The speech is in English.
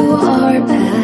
you are bad.